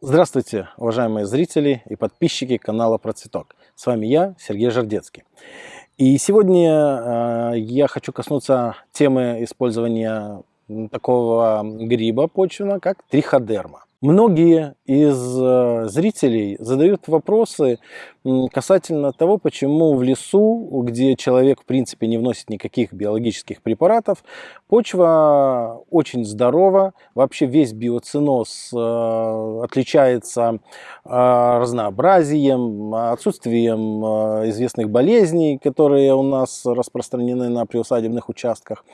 Здравствуйте, уважаемые зрители и подписчики канала Процветок. С вами я, Сергей Жардецкий. И сегодня э, я хочу коснуться темы использования такого гриба почвенного, как триходерма. Многие из э, зрителей задают вопросы касательно того, почему в лесу, где человек в принципе не вносит никаких биологических препаратов, почва очень здорова, вообще весь биоциноз э, отличается э, разнообразием, отсутствием известных болезней, которые у нас распространены на приусадебных участках.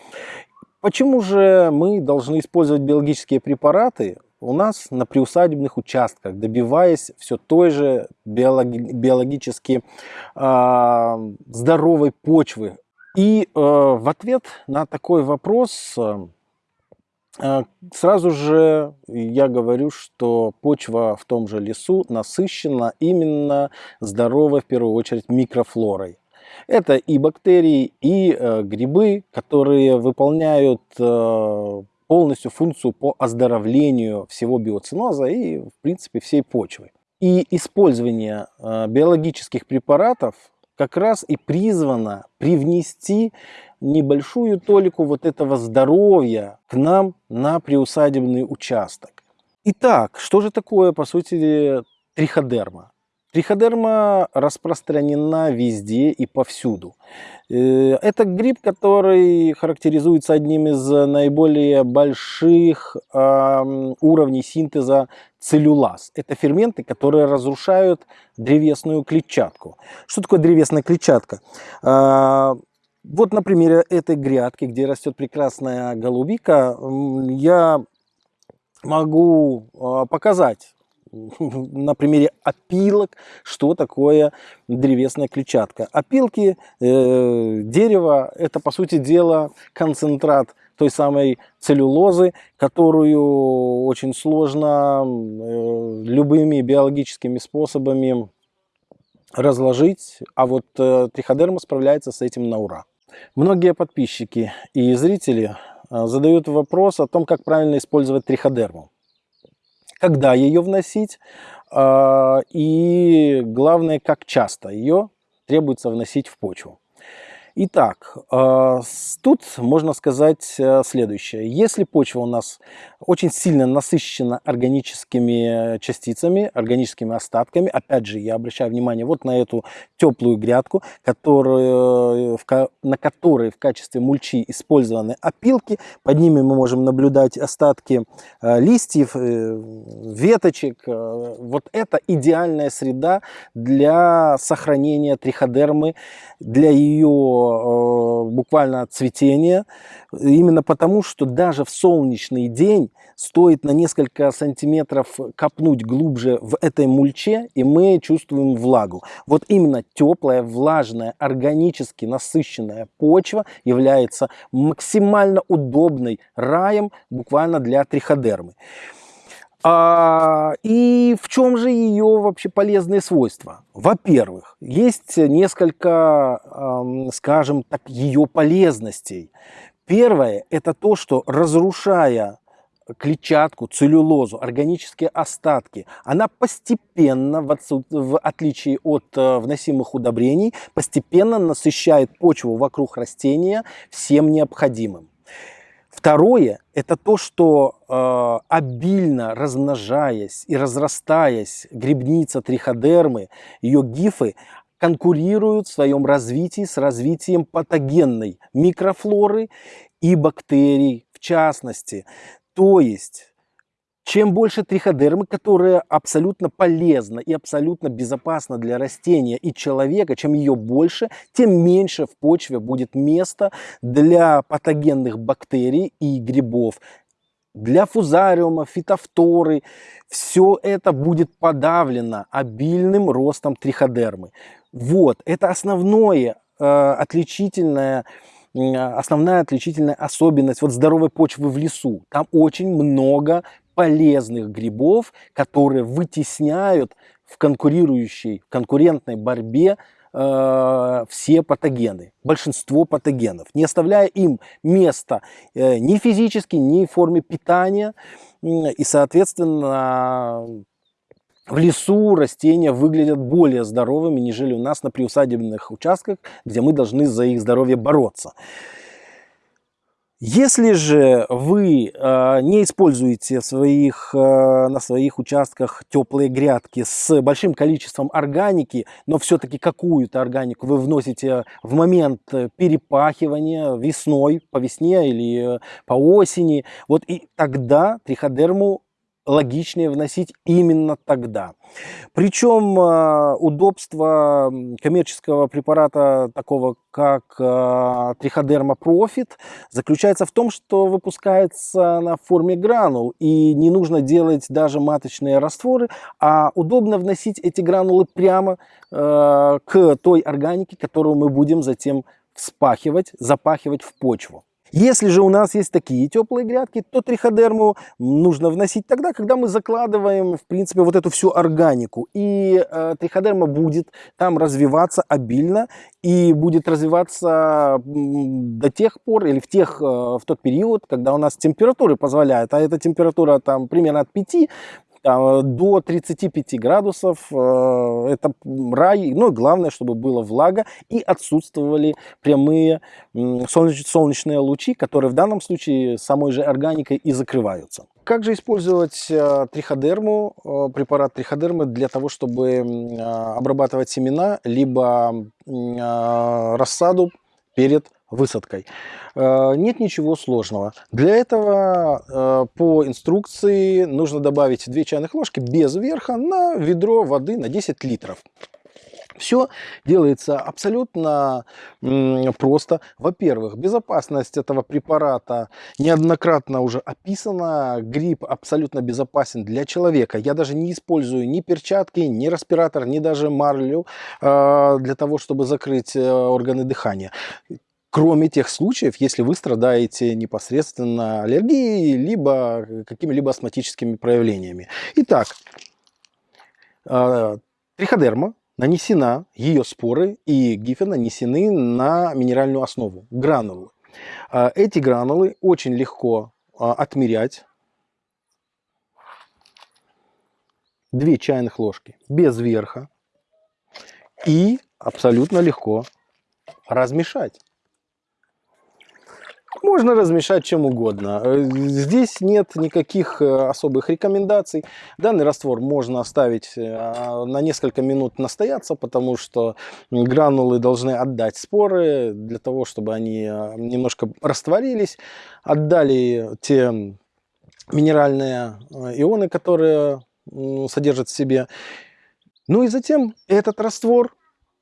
Почему же мы должны использовать биологические препараты у нас на приусадебных участках, добиваясь все той же биологи биологически э, здоровой почвы? И э, в ответ на такой вопрос э, сразу же я говорю, что почва в том же лесу насыщена именно здоровой, в первую очередь, микрофлорой. Это и бактерии, и э, грибы, которые выполняют э, полностью функцию по оздоровлению всего биоциноза и, в принципе, всей почвы. И использование э, биологических препаратов как раз и призвано привнести небольшую толику вот этого здоровья к нам на приусадебный участок. Итак, что же такое, по сути, триходерма? Триходерма распространена везде и повсюду. Э, это гриб, который характеризуется одним из наиболее больших уровней синтеза целлюлаз. Это ферменты, которые разрушают древесную клетчатку. Что такое древесная клетчатка? А, вот на примере этой грядки, где растет прекрасная голубика, я могу а, показать на примере опилок, что такое древесная клетчатка. Опилки э, дерева – это, по сути дела, концентрат той самой целлюлозы, которую очень сложно э, любыми биологическими способами разложить, а вот э, триходерма справляется с этим на ура. Многие подписчики и зрители э, задают вопрос о том, как правильно использовать триходерму когда ее вносить а, и главное, как часто ее требуется вносить в почву. Итак, а, тут можно сказать э, следующее. Если почва у нас очень сильно насыщена органическими частицами, органическими остатками, опять же, я обращаю внимание вот на эту теплую грядку, которую, на которой в качестве мульчи использованы опилки. Под ними мы можем наблюдать остатки э, листьев, э, веточек. Вот это идеальная среда для сохранения триходермы, для ее Э, буквально цветения, именно потому, что даже в солнечный день стоит на несколько сантиметров копнуть глубже в этой мульче, и мы чувствуем влагу. Вот именно теплая, влажная, органически насыщенная почва является максимально удобной раем буквально для триходермы. А, и в чем же ее вообще полезные свойства? Во-первых, есть несколько, скажем так, ее полезностей. Первое – это то, что разрушая клетчатку, целлюлозу, органические остатки, она постепенно, в, отсут... в отличие от э, вносимых удобрений, постепенно насыщает почву вокруг растения всем необходимым. Второе – это то, что э, обильно размножаясь и разрастаясь грибница триходермы, ее гифы конкурируют в своем развитии с развитием патогенной микрофлоры и бактерий в частности. То есть чем больше триходермы, которая абсолютно полезна и абсолютно безопасна для растения и человека, чем ее больше, тем меньше в почве будет места для патогенных бактерий и грибов. Для фузариума, фитофторы, все это будет подавлено обильным ростом триходермы. Вот, это основное э, отличительное основная отличительная особенность вот здоровой почвы в лесу. Там очень много полезных грибов, которые вытесняют в конкурирующей, в конкурентной борьбе э, все патогены, большинство патогенов, не оставляя им места э, ни физически, ни в форме питания. И, соответственно, в лесу растения выглядят более здоровыми, нежели у нас на приусадебных участках, где мы должны за их здоровье бороться. Если же вы э, не используете своих, э, на своих участках теплые грядки с большим количеством органики, но все-таки какую-то органику вы вносите в момент перепахивания весной, по весне или по осени, вот и тогда триходерму логичнее вносить именно тогда. Причем э, удобство коммерческого препарата, такого как э, Триходерма Профит, заключается в том, что выпускается на форме гранул, и не нужно делать даже маточные растворы, а удобно вносить эти гранулы прямо э, к той органике, которую мы будем затем вспахивать, запахивать в почву. Если же у нас есть такие теплые грядки, то триходерму нужно вносить тогда, когда мы закладываем, в принципе, вот эту всю органику. И э, триходерма будет там развиваться обильно и будет развиваться до тех пор или в, тех, э, в тот период, когда у нас температуры позволяют. А эта температура там примерно от 5 до 35 градусов. Э, это рай. Ну главное, чтобы была влага и отсутствовали прямые солнечные лучи, которые в данном случае самой же органикой и закрываются. Как же использовать э, триходерму, э, препарат триходермы для того, чтобы обрабатывать семена, либо рассаду перед высадкой. Э, нет ничего сложного. Для этого э, по инструкции нужно добавить 2 чайных ложки без верха на ведро воды на 10 литров. Все делается абсолютно просто. Во-первых, безопасность этого препарата неоднократно уже описана. Грипп абсолютно безопасен для человека. Я даже не использую ни перчатки, ни респиратор, ни даже марлю э, для того, чтобы закрыть органы дыхания кроме тех случаев, если вы страдаете непосредственно аллергией, либо какими-либо астматическими проявлениями. Итак, а, триходерма нанесена, ее споры и гифы нанесены на минеральную основу, гранулы. А, эти гранулы очень легко а, отмерять. Две чайных ложки без верха. И абсолютно легко размешать. Можно размешать чем угодно. Э, здесь нет никаких э, особых рекомендаций. Данный раствор можно оставить э, на несколько минут настояться, потому что гранулы должны отдать споры для того, чтобы они немножко растворились. Отдали те минеральные ионы, которые содержат в себе. Ну и затем этот раствор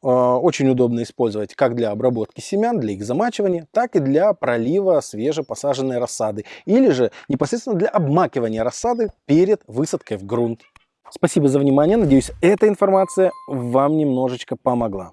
очень удобно использовать как для обработки семян, для их замачивания, так и для пролива свежепосаженной рассады. Или же непосредственно для обмакивания рассады перед высадкой в грунт. Спасибо за внимание. Надеюсь, эта информация вам немножечко помогла.